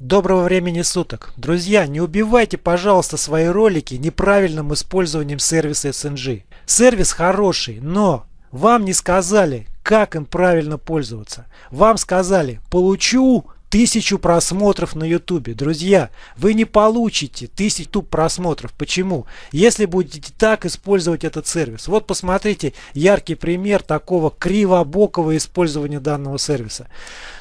Доброго времени суток! Друзья, не убивайте, пожалуйста, свои ролики неправильным использованием сервиса SNG. Сервис хороший, но вам не сказали, как им правильно пользоваться. Вам сказали, получу тысячу просмотров на ютубе. Друзья, вы не получите тысячу просмотров. Почему? Если будете так использовать этот сервис. Вот посмотрите яркий пример такого кривобокого использования данного сервиса.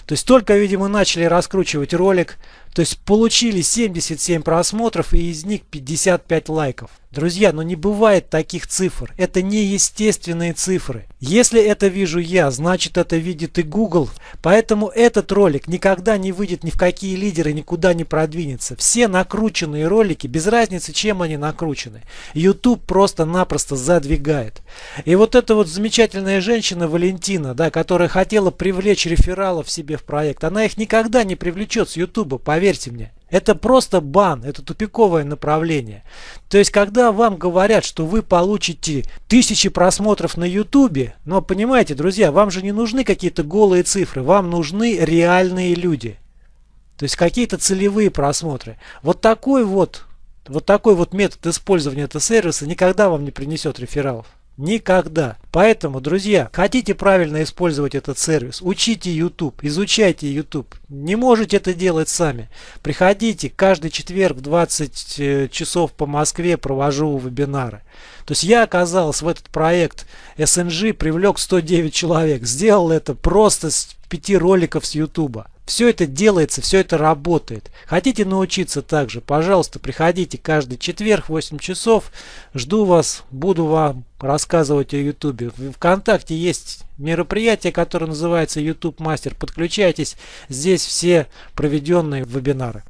То есть только, видимо, начали раскручивать ролик, то есть получили 77 просмотров и из них 55 лайков. Друзья, ну не бывает таких цифр. Это неестественные цифры. Если это вижу я, значит это видит и Google. Поэтому этот ролик никогда не выйдет ни в какие лидеры, никуда не продвинется. Все накрученные ролики, без разницы чем они накручены, YouTube просто-напросто задвигает. И вот эта вот замечательная женщина Валентина, да, которая хотела привлечь рефералов себе в проект, она их никогда не привлечет с YouTube, поверьте мне. Это просто бан, это тупиковое направление. То есть, когда вам говорят, что вы получите тысячи просмотров на ютубе, но понимаете, друзья, вам же не нужны какие-то голые цифры, вам нужны реальные люди. То есть, какие-то целевые просмотры. Вот такой вот, вот такой вот метод использования этого сервиса никогда вам не принесет рефералов. Никогда. Поэтому, друзья, хотите правильно использовать этот сервис, учите YouTube, изучайте YouTube. Не можете это делать сами. Приходите, каждый четверг в 20 э, часов по Москве провожу вебинары. То есть я оказался в этот проект SNG, привлек 109 человек. Сделал это просто с 5 роликов с YouTube. Все это делается, все это работает. Хотите научиться также, пожалуйста, приходите каждый четверг в 8 часов. Жду вас, буду вам рассказывать о YouTube. В ВКонтакте есть мероприятие, которое называется YouTube Мастер. Подключайтесь, здесь все проведенные вебинары.